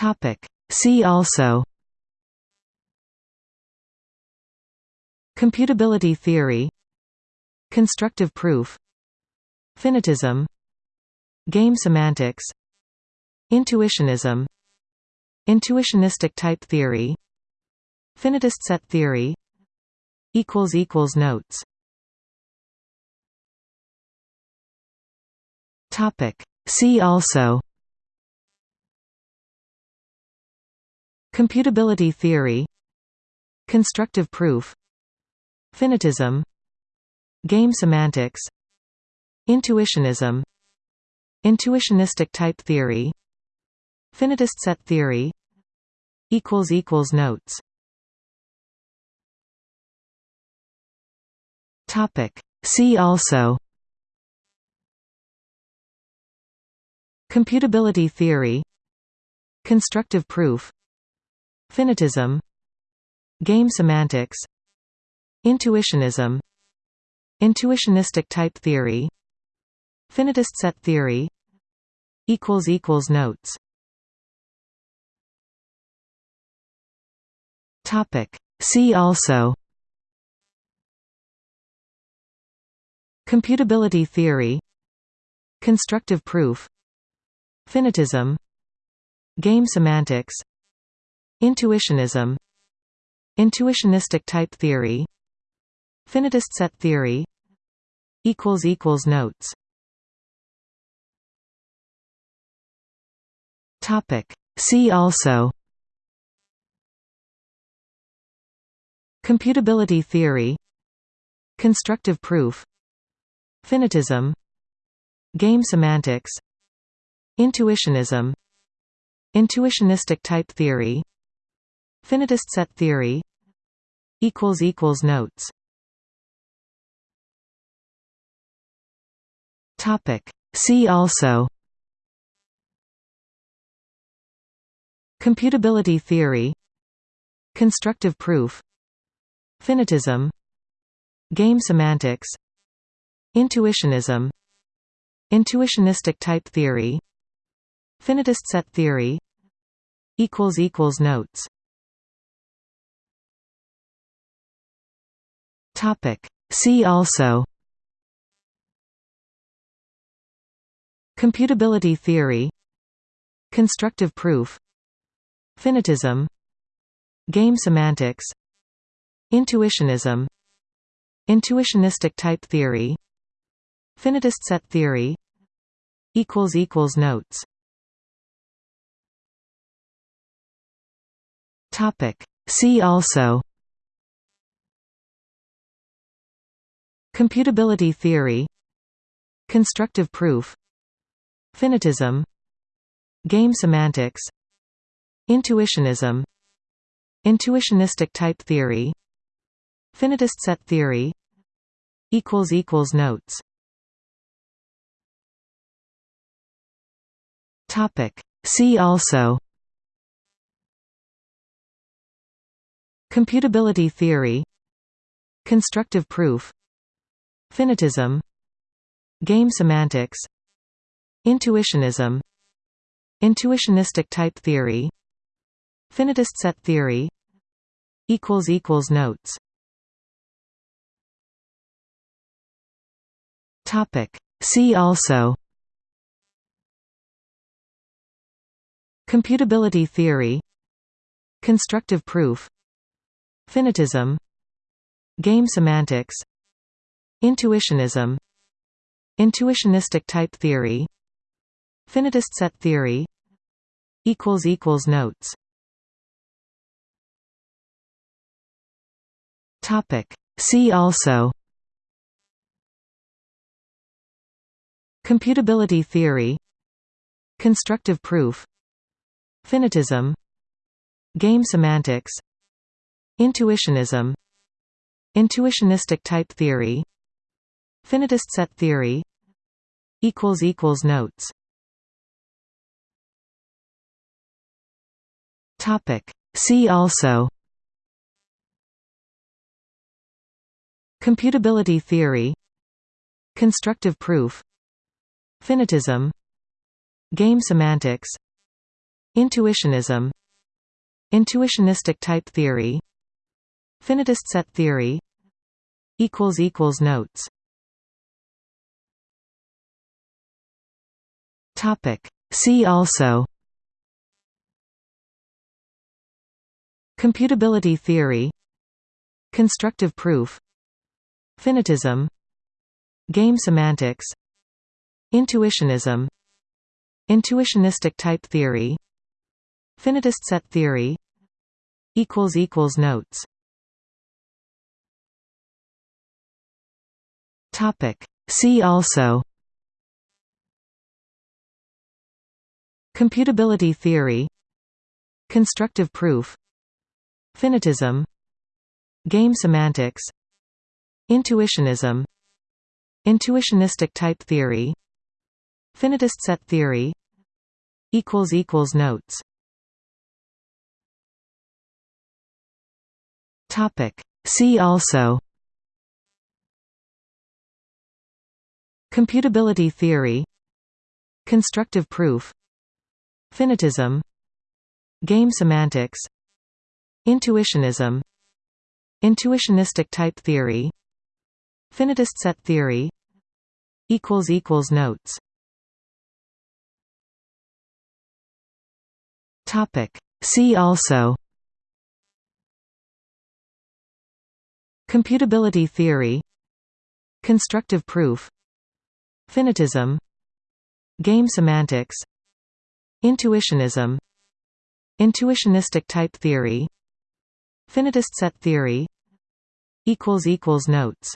Topic. See also Computability theory Constructive proof Finitism Game semantics Intuitionism Intuitionistic type theory Finitist set theory Notes Topic. See also Computability theory. Constructive proof. Finitism. Game semantics. Intuitionism. Intuitionistic type theory. Finitist set theory. Notes. See also. Computability theory. Constructive proof Finitism. Game semantics. Intuitionism. Intuitionistic type theory. Finitist set theory. Notes. See also. Computability theory. Constructive proof. Finitism. Game semantics Intuitionism Intuitionistic type theory Finitist set theory Notes. Topic. See also. Computability theory. Constructive proof. Finitism. Game semantics. Intuitionism. Intuitionistic type theory Finitist set theory Notes Topic. See also Computability theory Constructive proof Finitism Game semantics Intuitionism Intuitionistic type theory Finitist set theory Notes Topic. See also Computability theory Constructive proof Finitism Game semantics Intuitionism Intuitionistic type theory Finitist set theory Notes Topic. See also Computability theory. Constructive proof. Finitism. Game semantics. Intuitionism. Intuitionistic type theory. Finitist set theory. Notes. See also. Computability theory. Constructive proof Finitism. Game semantics. Intuitionism. Intuitionistic type theory. Finitist set theory. Notes. See also. Computability theory. Constructive proof. Finitism. Game semantics Intuitionism Intuitionistic type theory Finitist set theory Notes. See also. Computability theory. Constructive proof. Finitism. Game semantics. Intuitionism. Intuitionistic type theory Finitist set theory Notes Topic. See also Computability theory Constructive proof Finitism Game semantics Intuitionism Intuitionistic type theory Finitist set theory Notes See also Computability theory Constructive proof Finitism Game semantics Intuitionism Intuitionistic type theory Finitist set theory Notes See also Computability theory. Constructive proof. Finitism. Game semantics. Intuitionism. Intuitionistic type theory. Finitist set theory. Notes. See also. Computability theory. Constructive proof Finitism. Game semantics. Intuitionism. Intuitionistic type theory. Finitist set theory. Notes. See also. Computability theory. Constructive proof. Finitism. Game semantics Intuitionism Intuitionistic type theory Finitist set theory Notes.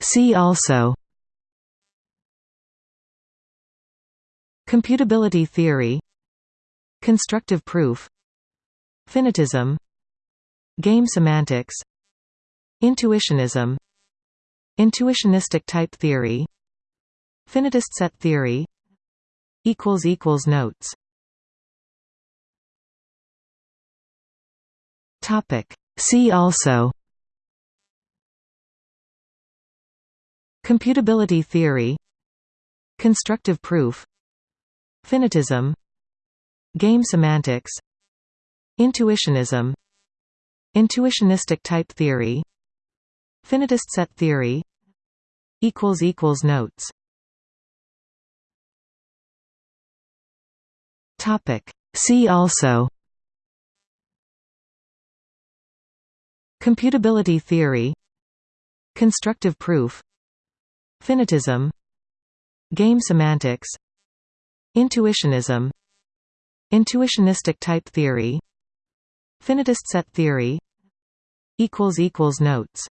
See also. Computability theory. Constructive proof. Finitism. Game semantics. Intuitionism. Intuitionistic type theory Finitist set theory Notes. Topic. See also Computability theory Constructive proof Finitism Game semantics Intuitionism Intuitionistic type theory Finitist set theory Notes See also Computability theory Constructive proof Finitism Game semantics Intuitionism Intuitionistic type theory Finitist set theory Notes